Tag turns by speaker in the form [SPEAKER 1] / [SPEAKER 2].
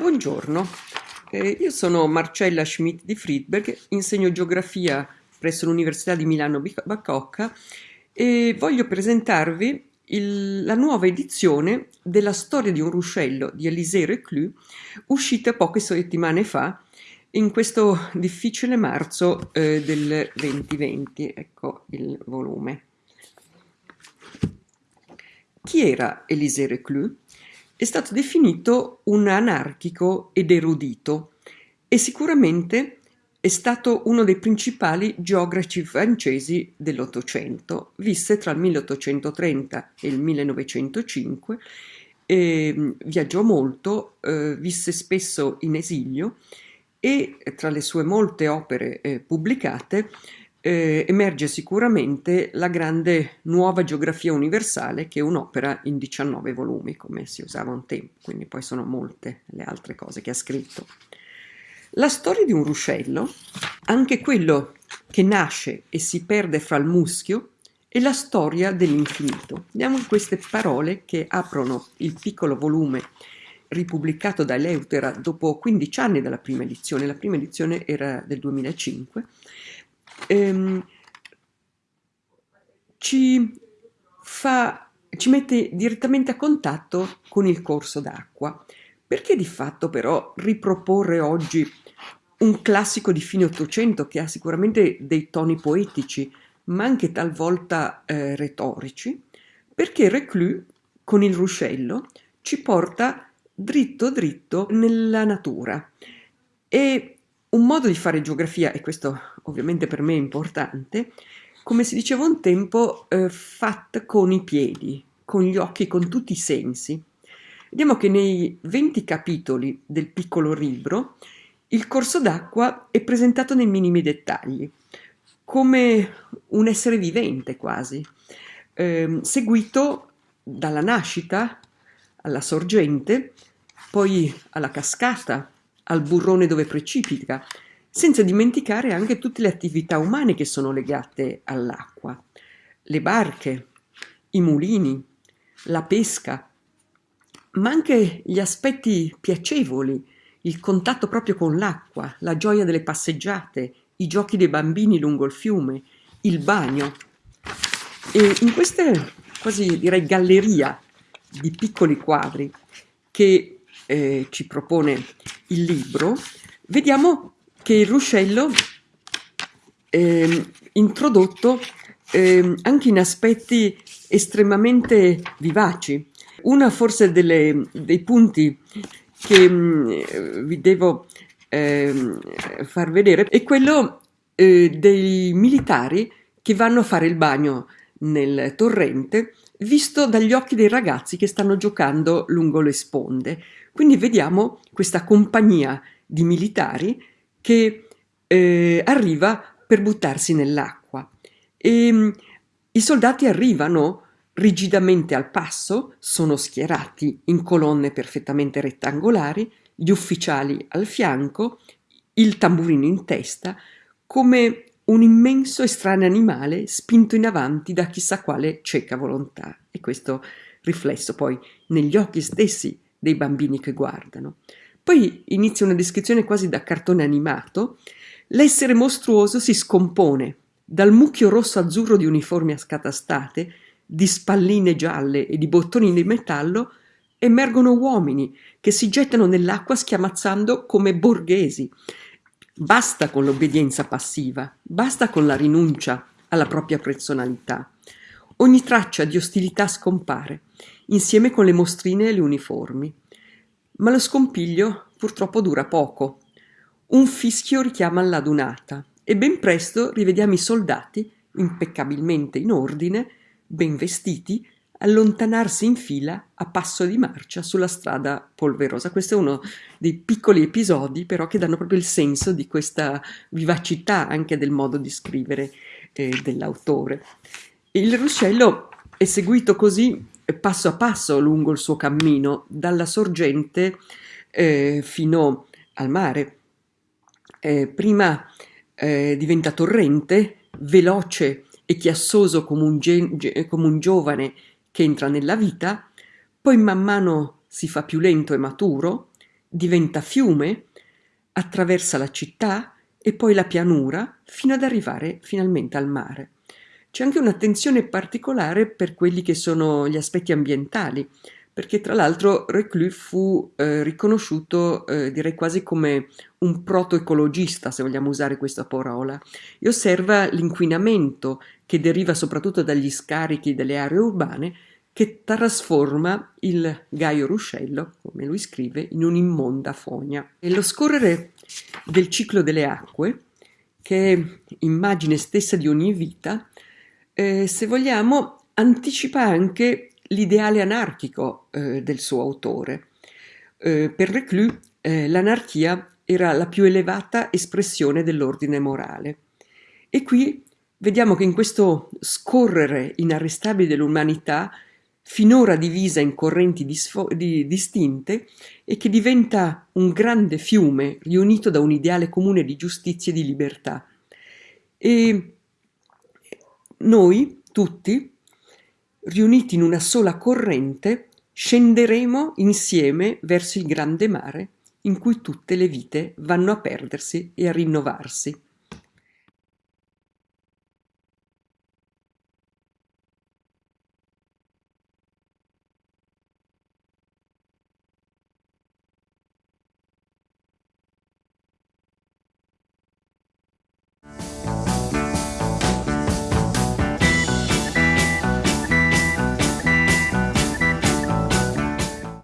[SPEAKER 1] Buongiorno, eh, io sono Marcella Schmidt di Friedberg, insegno geografia presso l'Università di Milano Bacocca e voglio presentarvi il, la nuova edizione della storia di un ruscello di Élisée Reclus, uscita poche settimane fa in questo difficile marzo eh, del 2020. Ecco il volume. Chi era Élisée Reclus? È stato definito un anarchico ed erudito e sicuramente è stato uno dei principali geografi francesi dell'Ottocento, visse tra il 1830 e il 1905, eh, viaggiò molto, eh, visse spesso in esilio e tra le sue molte opere eh, pubblicate eh, emerge sicuramente la grande nuova geografia universale che è un'opera in 19 volumi come si usava un tempo, quindi poi sono molte le altre cose che ha scritto. La storia di un ruscello, anche quello che nasce e si perde fra il muschio, è la storia dell'infinito. Vediamo queste parole che aprono il piccolo volume ripubblicato da Eleutera dopo 15 anni dalla prima edizione, la prima edizione era del 2005, ehm, ci, fa, ci mette direttamente a contatto con il corso d'acqua. Perché di fatto però riproporre oggi un classico di fine Ottocento che ha sicuramente dei toni poetici, ma anche talvolta eh, retorici? Perché Reclus, con il ruscello, ci porta dritto dritto nella natura. E un modo di fare geografia, e questo ovviamente per me è importante, come si diceva un tempo, eh, fatta con i piedi, con gli occhi, con tutti i sensi. Vediamo che nei 20 capitoli del piccolo libro il corso d'acqua è presentato nei minimi dettagli, come un essere vivente quasi, eh, seguito dalla nascita alla sorgente, poi alla cascata, al burrone dove precipita, senza dimenticare anche tutte le attività umane che sono legate all'acqua, le barche, i mulini, la pesca, ma anche gli aspetti piacevoli, il contatto proprio con l'acqua, la gioia delle passeggiate, i giochi dei bambini lungo il fiume, il bagno. E in queste quasi direi galleria di piccoli quadri che eh, ci propone il libro, vediamo che il ruscello eh, introdotto eh, anche in aspetti estremamente vivaci, una forse delle, dei punti che mm, vi devo eh, far vedere è quello eh, dei militari che vanno a fare il bagno nel torrente visto dagli occhi dei ragazzi che stanno giocando lungo le sponde. Quindi vediamo questa compagnia di militari che eh, arriva per buttarsi nell'acqua. E mh, mm, i soldati arrivano rigidamente al passo, sono schierati in colonne perfettamente rettangolari, gli ufficiali al fianco, il tamburino in testa, come un immenso e strano animale spinto in avanti da chissà quale cieca volontà. E questo riflesso poi negli occhi stessi dei bambini che guardano. Poi inizia una descrizione quasi da cartone animato. L'essere mostruoso si scompone dal mucchio rosso-azzurro di uniformi scatastate di spalline gialle e di bottoni di metallo, emergono uomini che si gettano nell'acqua schiamazzando come borghesi. Basta con l'obbedienza passiva, basta con la rinuncia alla propria personalità. Ogni traccia di ostilità scompare, insieme con le mostrine e le uniformi. Ma lo scompiglio purtroppo dura poco. Un fischio richiama l'adunata e ben presto rivediamo i soldati, impeccabilmente in ordine, ben vestiti, allontanarsi in fila a passo di marcia sulla strada polverosa. Questo è uno dei piccoli episodi però che danno proprio il senso di questa vivacità anche del modo di scrivere eh, dell'autore. Il ruscello è seguito così passo a passo lungo il suo cammino, dalla sorgente eh, fino al mare. Eh, prima eh, diventa torrente, veloce e chiassoso come un, come un giovane che entra nella vita, poi man mano si fa più lento e maturo, diventa fiume, attraversa la città e poi la pianura fino ad arrivare finalmente al mare. C'è anche un'attenzione particolare per quelli che sono gli aspetti ambientali, perché tra l'altro Reclus fu eh, riconosciuto, eh, direi quasi come un proto-ecologista, se vogliamo usare questa parola, e osserva l'inquinamento che deriva soprattutto dagli scarichi delle aree urbane che trasforma il Gaio Ruscello, come lui scrive, in un'immonda fogna. E lo scorrere del ciclo delle acque, che è immagine stessa di ogni vita, eh, se vogliamo, anticipa anche l'ideale anarchico eh, del suo autore. Eh, per Reclus eh, l'anarchia era la più elevata espressione dell'ordine morale. E qui vediamo che in questo scorrere inarrestabile dell'umanità finora divisa in correnti di distinte e che diventa un grande fiume riunito da un ideale comune di giustizia e di libertà. E noi tutti, riuniti in una sola corrente, scenderemo insieme verso il grande mare in cui tutte le vite vanno a perdersi e a rinnovarsi.